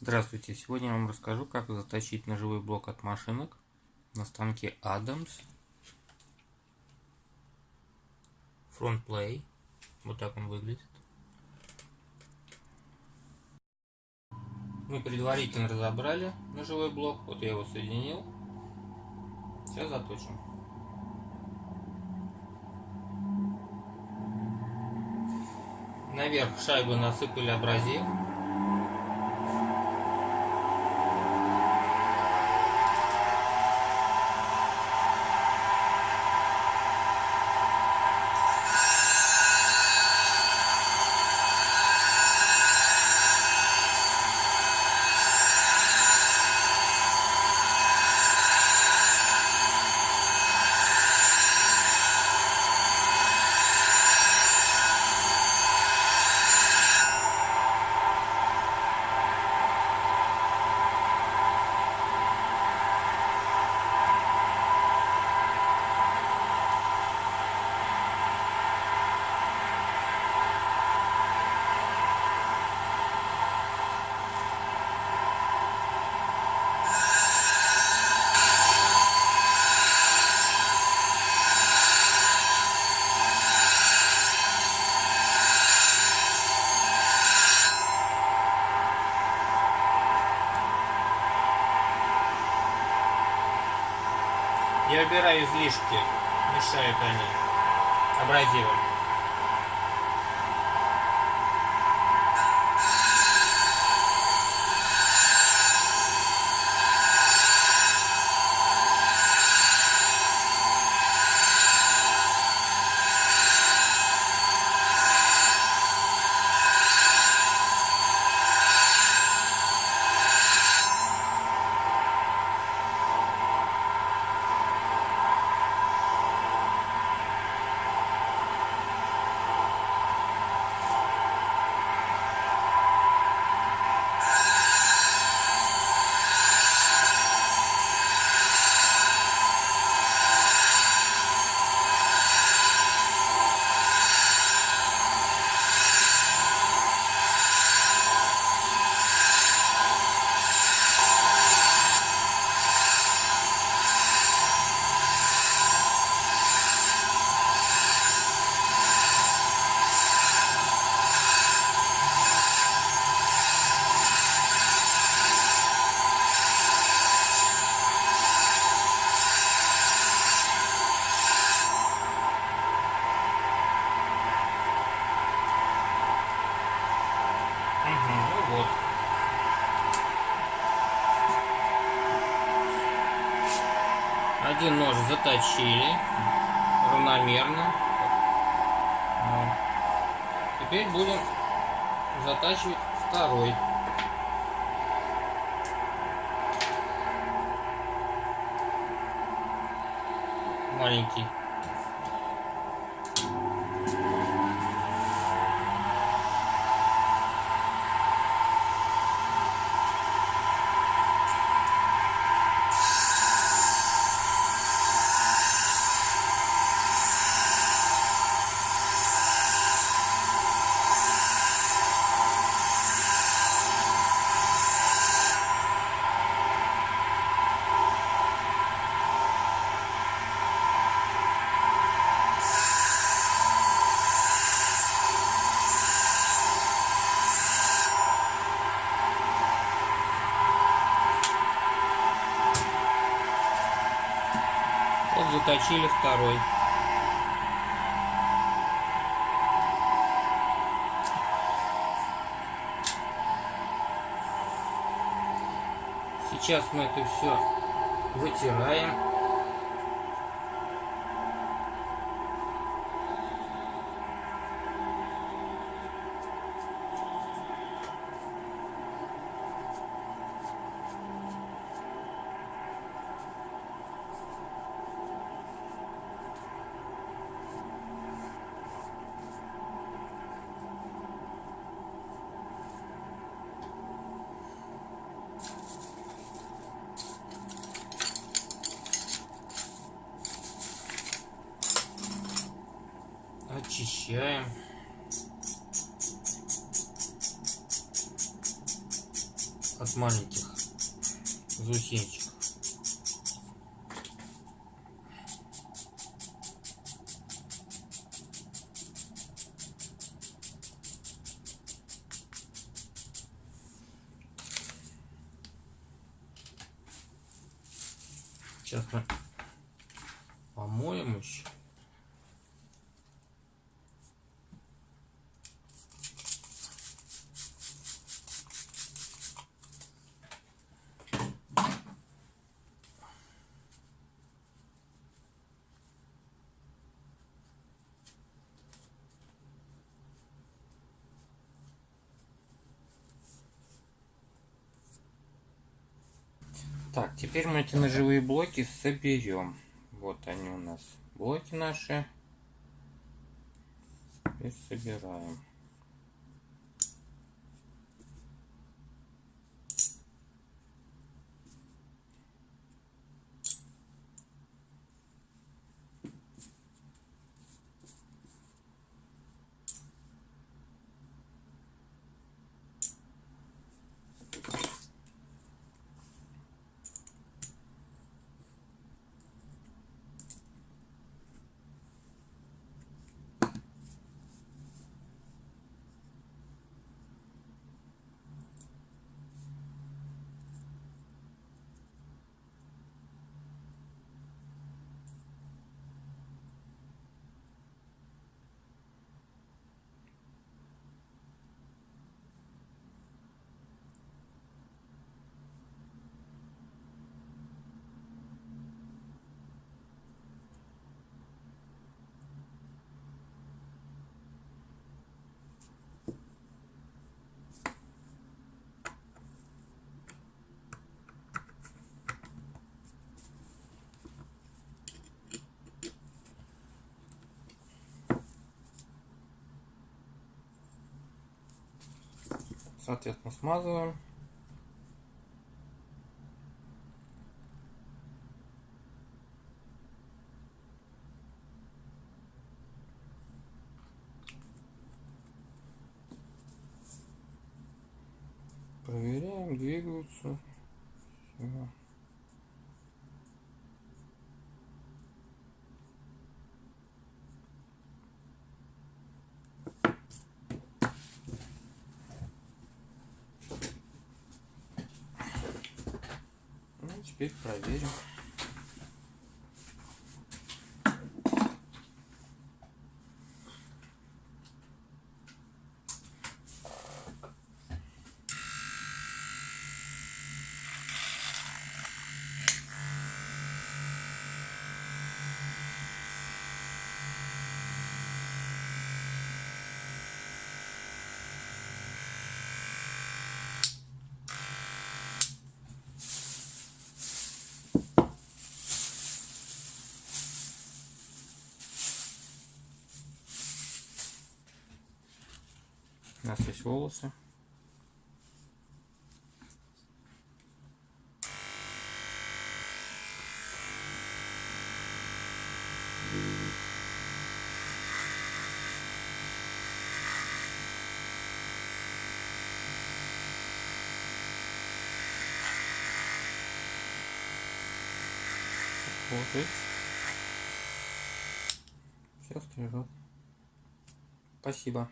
Здравствуйте! Сегодня я вам расскажу, как заточить ножевой блок от машинок на станке Adams Front Play. Вот так он выглядит. Мы предварительно разобрали ножевой блок. Вот я его соединил. Сейчас заточим. Наверх шайбы насыпали абразив. Я убираю излишки, мешают они абразивом. Один нож заточили равномерно. Вот. Теперь будем затачивать второй. Маленький. Вот заточили второй. Сейчас мы это все вытираем. Очищаем от маленьких заусенчиков. Сейчас мы помоем еще. Так, теперь мы эти ножевые блоки соберем. Вот они у нас, блоки наши. Теперь собираем. Соответственно, смазываем. Проверяем, двигаются. Все. Теперь проверим. У нас есть волосы. Вот? Все стрижет. Спасибо.